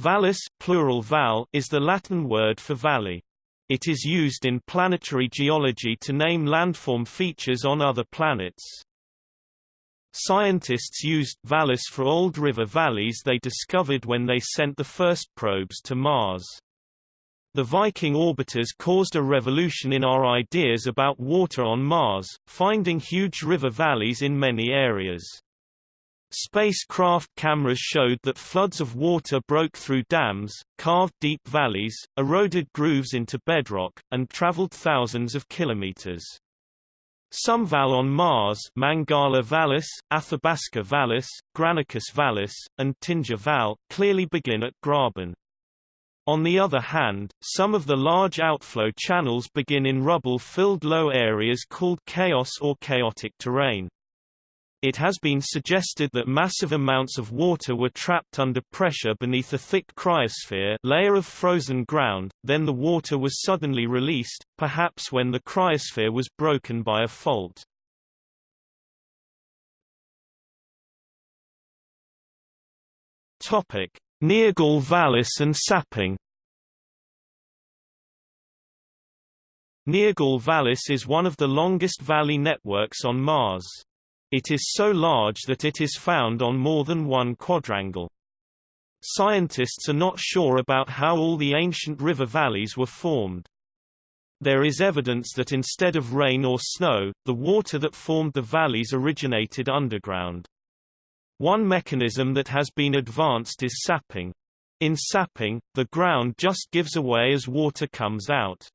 Vallis plural val is the Latin word for valley. It is used in planetary geology to name landform features on other planets. Scientists used vallis for old river valleys they discovered when they sent the first probes to Mars. The Viking orbiters caused a revolution in our ideas about water on Mars, finding huge river valleys in many areas. Spacecraft cameras showed that floods of water broke through dams, carved deep valleys, eroded grooves into bedrock, and traveled thousands of kilometers. Some val on Mars Mangala Vallis, Athabasca Vallis, Granicus Vallis, and Tinjar Valles clearly begin at Graben. On the other hand, some of the large outflow channels begin in rubble-filled low areas called chaos or chaotic terrain. It has been suggested that massive amounts of water were trapped under pressure beneath a thick cryosphere layer of frozen ground, then the water was suddenly released, perhaps when the cryosphere was broken by a fault. Topic: Nirgal Vallis and sapping Nirgal Vallis is one of the longest valley networks on Mars. It is so large that it is found on more than one quadrangle. Scientists are not sure about how all the ancient river valleys were formed. There is evidence that instead of rain or snow, the water that formed the valleys originated underground. One mechanism that has been advanced is sapping. In sapping, the ground just gives away as water comes out.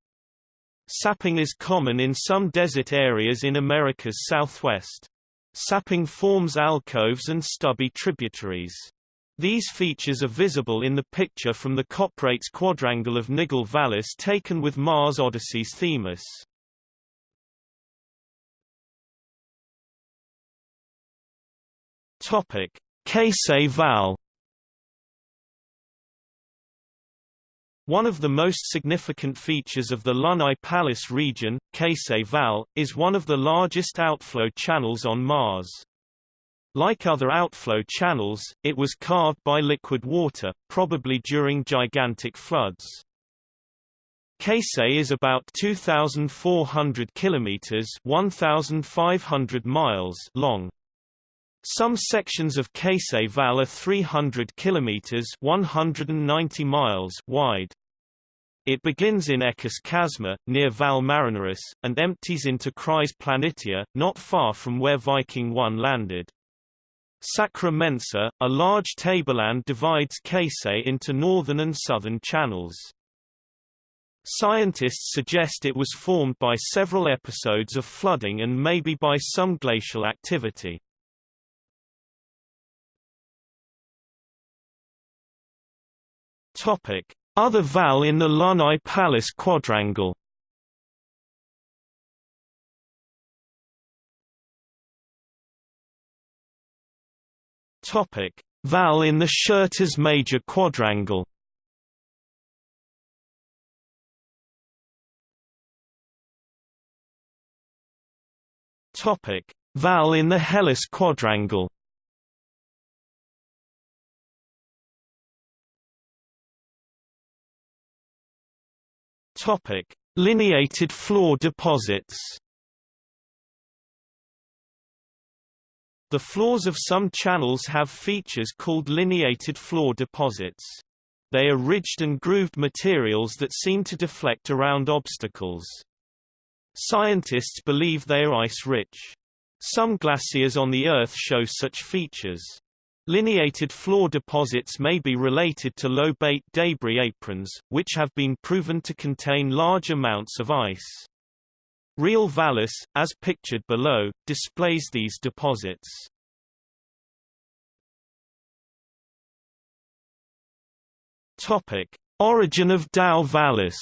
Sapping is common in some desert areas in America's southwest. Sapping forms alcoves and stubby tributaries. These features are visible in the picture from the Coprates quadrangle of Nirgal Vallis taken with Mars Odyssey's Themis. Topic: Kasei Valles One of the most significant features of the Lunae Palus region, Kasei Valles, is one of the largest outflow channels on Mars. Like other outflow channels, it was carved by liquid water, probably during gigantic floods. Kasei is about 2,400 kilometers (1,500 miles) long. Some sections of Kasei Valles are 300 kilometers (190 miles) wide. It begins in Echus Chasma, near Valles Marineris, and empties into Chryse Planitia, not far from where Viking 1 landed. Sacra Mensa, a large tableland divides Kasei into northern and southern channels. Scientists suggest it was formed by several episodes of flooding and maybe by some glacial activity. Topic: Other val in the Lunae Palus quadrangle. Topic: Val in the Syrtis Major quadrangle. Topic: Val in the Hellas quadrangle. Topic: Lineated floor deposits. The floors of some channels have features called lineated floor deposits. They are ridged and grooved materials that seem to deflect around obstacles. Scientists believe they are ice-rich. Some glaciers on the Earth show such features. Lineated floor deposits may be related to lobate debris aprons, which have been proven to contain large amounts of ice. Reull Vallis, as pictured below, displays these deposits. Topic: Origin of Dao Vallis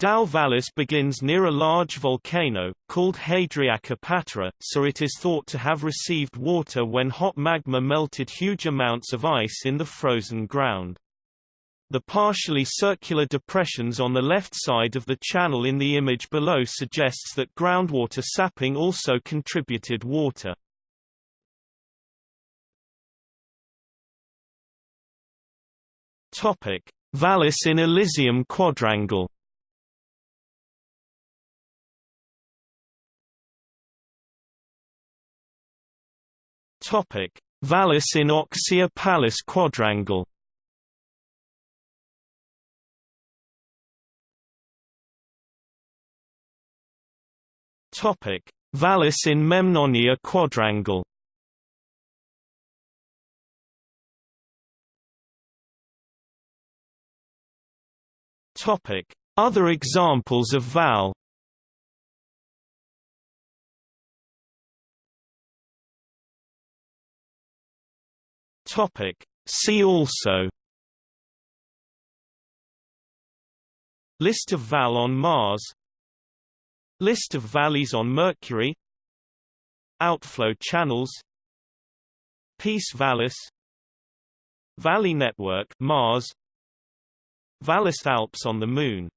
Dao Vallis begins near a large volcano, called Hadriaca Patera, so it is thought to have received water when hot magma melted huge amounts of ice in the frozen ground. The partially circular depressions on the left side of the channel in the image below suggests that groundwater sapping also contributed water. Vallis in Elysium quadrangle. Topic: Vallis in Oxia Palus quadrangle. Topic: Vallis in Memnonia quadrangle. Topic: Other examples of val. Topic: See also. List of val on Mars. List of valleys on Mercury. Outflow channels. Peace Vallis. Valley Network Mars. Vallis Alps on the Moon